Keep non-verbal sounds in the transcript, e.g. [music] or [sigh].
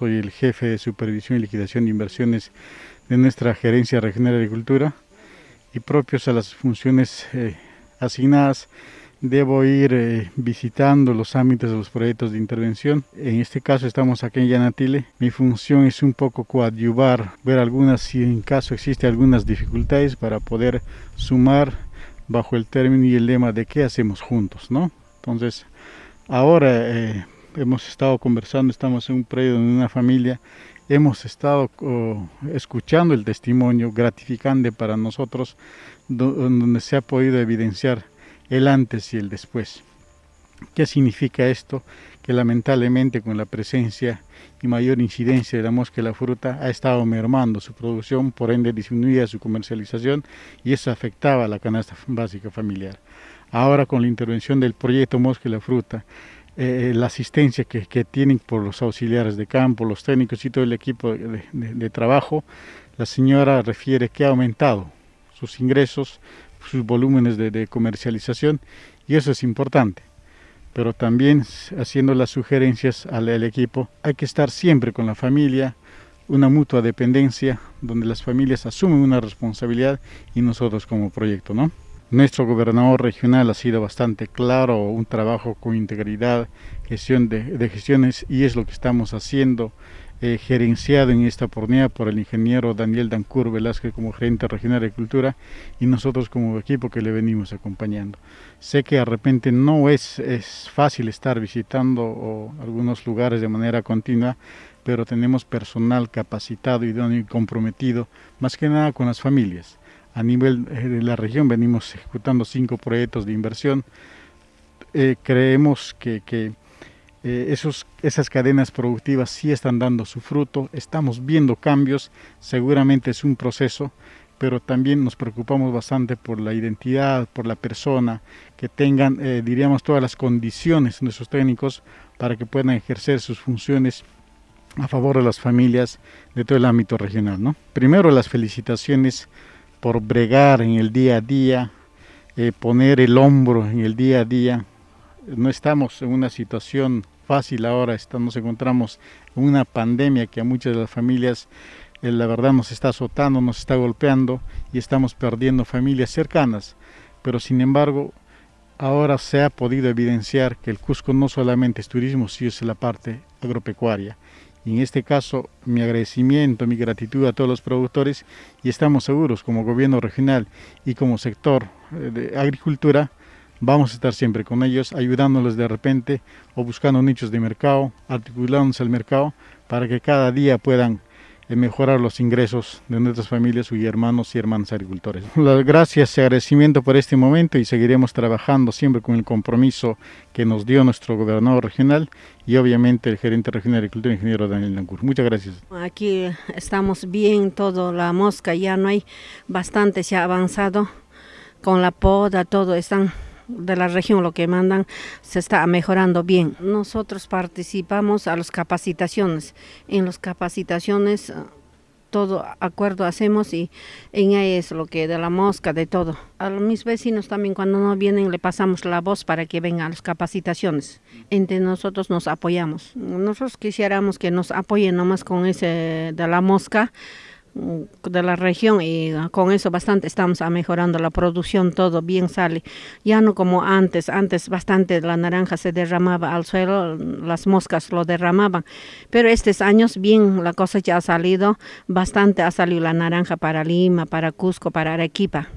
soy el jefe de supervisión y liquidación de inversiones de nuestra Gerencia Regional de Agricultura y propios a las funciones eh, asignadas debo ir eh, visitando los ámbitos de los proyectos de intervención. En este caso estamos aquí en Yanatile. Mi función es un poco coadyuvar, ver algunas, si en caso existe algunas dificultades para poder sumar bajo el término y el lema de qué hacemos juntos, ¿no? Entonces, ahora eh, hemos estado conversando, estamos en un proyecto en una familia, hemos estado oh, escuchando el testimonio gratificante para nosotros, donde se ha podido evidenciar el antes y el después. ¿Qué significa esto? Que lamentablemente con la presencia y mayor incidencia de la mosca y la fruta ha estado mermando su producción, por ende disminuía su comercialización y eso afectaba a la canasta básica familiar. Ahora con la intervención del proyecto Mosca y la Fruta, eh, la asistencia que, que, tienen por los auxiliares de campo, los técnicos y todo el equipo de trabajo, la señora refiere que ha aumentado sus ingresos, sus volúmenes de, comercialización y eso es importante. Pero también haciendo las sugerencias al, equipo, hay que estar siempre con la familia, una mutua dependencia donde las familias asumen una responsabilidad y nosotros como proyecto, ¿no? Nuestro gobernador regional ha sido bastante claro, un trabajo con integridad, gestión de, gestiones y es lo que estamos haciendo eh, gerenciado en esta oportunidad por el ingeniero Daniel Dancur Velázquez como gerente regional de agricultura y nosotros como equipo que le venimos acompañando. Sé que de repente no es, es fácil estar visitando algunos lugares de manera continua, pero tenemos personal capacitado y comprometido, más que nada con las familias. A nivel eh, de la región venimos ejecutando cinco proyectos de inversión. Eh, creemos que, eh, esos, esas cadenas productivas sí están dando su fruto, estamos viendo cambios, seguramente es un proceso, pero también nos preocupamos bastante por la identidad, por la persona, que tengan, diríamos, todas las condiciones nuestros técnicos para que puedan ejercer sus funciones a favor de las familias de todo el ámbito regional. ¿no? Primero las felicitaciones por bregar en el día a día, eh, poner el hombro en el día a día, no estamos en una situación fácil ahora, nos encontramos en una pandemia que a muchas de las familias eh, la verdad nos está azotando, nos está golpeando y estamos perdiendo familias cercanas. Pero sin embargo, ahora se ha podido evidenciar que el Cusco no solamente es turismo, sino es la parte agropecuaria. En este caso, mi agradecimiento, mi gratitud a todos los productores y estamos seguros como gobierno regional y como sector eh, de agricultura vamos a estar siempre con ellos, ayudándoles de repente o buscando nichos de mercado, articulándose al mercado para que cada día puedan mejorar los ingresos de nuestras familias y hermanos y hermanas agricultores. [laughs] Las gracias y agradecimiento por este momento y seguiremos trabajando siempre con el compromiso que nos dio nuestro gobernador regional y obviamente el gerente regional de agricultura, ingeniero Daniel Nancur. Muchas gracias. Aquí estamos bien, todo la mosca ya no hay, bastante se ha avanzado con la poda, todo están de la región lo que mandan se está mejorando bien. Nosotros participamos a las capacitaciones. En las capacitaciones ah, todo acuerdo hacemos y en ahí es lo que de la mosca, de todo. A mis vecinos también cuando no vienen le pasamos la voz para que vengan a las capacitaciones. Entre nosotros nos apoyamos. Nosotros quisiéramos que nos apoyen nomás con ese de la mosca de la región y con eso bastante estamos mejorando la producción, todo bien sale. Ya no como antes, antes bastante la naranja se derramaba al suelo, las moscas lo derramaban, pero estos años bien la cosa ya ha salido, bastante ha salido la naranja para Lima, para Cusco, para Arequipa.